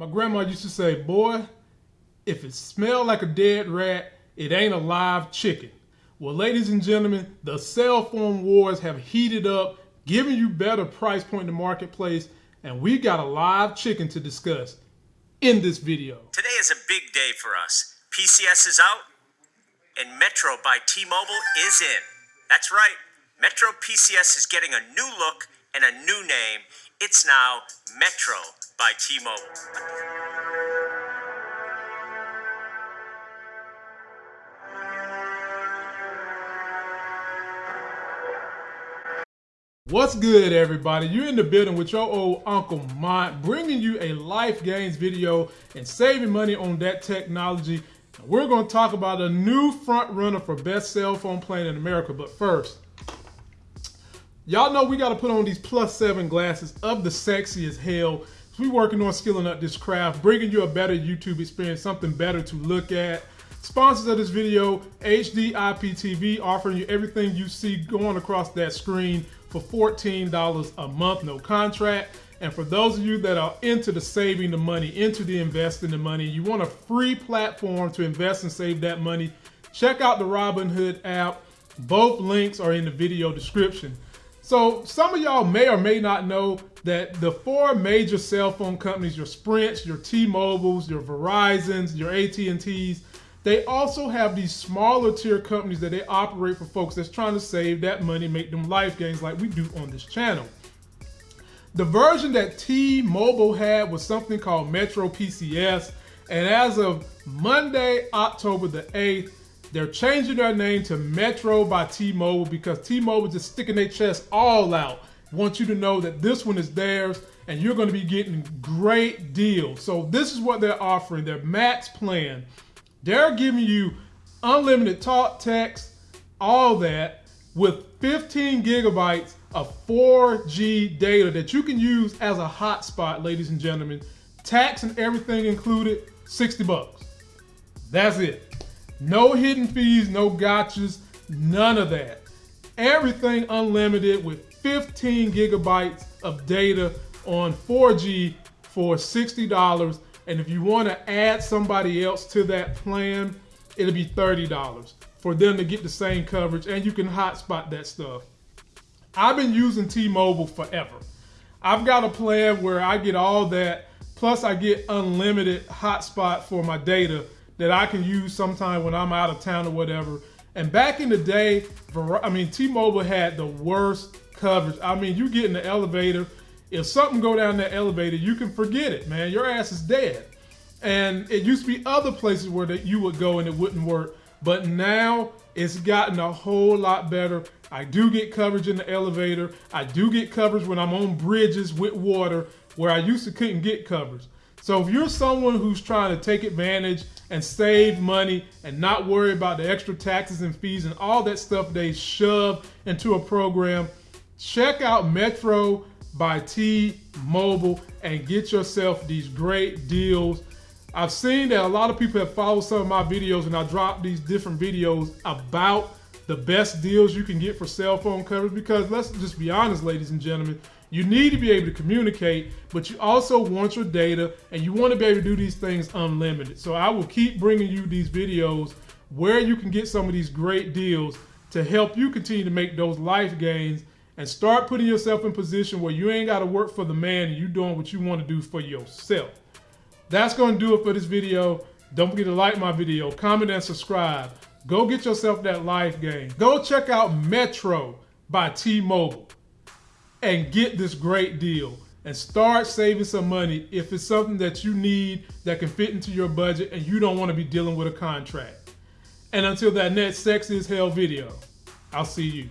My grandma used to say, boy, if it smelled like a dead rat, it ain't a live chicken. Well, ladies and gentlemen, the cell phone wars have heated up, giving you better price point in the marketplace, and we got a live chicken to discuss in this video. Today is a big day for us. PCS is out, and Metro by T-Mobile is in. That's right, Metro PCS is getting a new look and a new name. It's now Metro by T-Mobile. What's good, everybody? You're in the building with your old Uncle Mont, bringing you a life gains video and saving money on that technology. We're going to talk about a new front runner for best cell phone plan in America. But first, y'all know we got to put on these plus seven glasses of the sexy as hell we working on skilling up this craft, bringing you a better YouTube experience, something better to look at. Sponsors of this video, HD IPTV, offering you everything you see going across that screen for $14 a month, no contract. And for those of you that are into the saving the money, into the investing the money, you want a free platform to invest and save that money, check out the Robinhood app. Both links are in the video description. So some of y'all may or may not know that the four major cell phone companies, your Sprints, your T-Mobiles, your Verizons, your AT&Ts, they also have these smaller tier companies that they operate for folks that's trying to save that money, make them life gains like we do on this channel. The version that T-Mobile had was something called Metro PCS, and as of Monday, October the 8th, they're changing their name to Metro by T-Mobile because T-Mobile just sticking their chest all out. Want you to know that this one is theirs and you're going to be getting great deals. So this is what they're offering, their max plan. They're giving you unlimited talk, text, all that with 15 gigabytes of 4G data that you can use as a hotspot, ladies and gentlemen. Tax and everything included, 60 bucks. That's it. No hidden fees, no gotchas, none of that. Everything unlimited with 15 gigabytes of data on 4G for $60. And if you want to add somebody else to that plan, it'll be $30 for them to get the same coverage and you can hotspot that stuff. I've been using T-Mobile forever. I've got a plan where I get all that, plus I get unlimited hotspot for my data that I can use sometime when I'm out of town or whatever. And back in the day, I mean, T-Mobile had the worst coverage. I mean, you get in the elevator, if something go down that elevator, you can forget it, man. Your ass is dead. And it used to be other places where that you would go and it wouldn't work. But now it's gotten a whole lot better. I do get coverage in the elevator. I do get coverage when I'm on bridges with water where I used to couldn't get coverage. So if you're someone who's trying to take advantage and save money and not worry about the extra taxes and fees and all that stuff they shove into a program, check out Metro by T-Mobile and get yourself these great deals. I've seen that a lot of people have followed some of my videos and I drop these different videos about the best deals you can get for cell phone coverage because let's just be honest, ladies and gentlemen, you need to be able to communicate, but you also want your data and you want to be able to do these things unlimited. So I will keep bringing you these videos where you can get some of these great deals to help you continue to make those life gains and start putting yourself in position where you ain't got to work for the man and you doing what you want to do for yourself. That's going to do it for this video. Don't forget to like my video, comment, and subscribe. Go get yourself that life gain. Go check out Metro by T-Mobile and get this great deal and start saving some money if it's something that you need that can fit into your budget and you don't want to be dealing with a contract. And until that next sexy as hell video, I'll see you.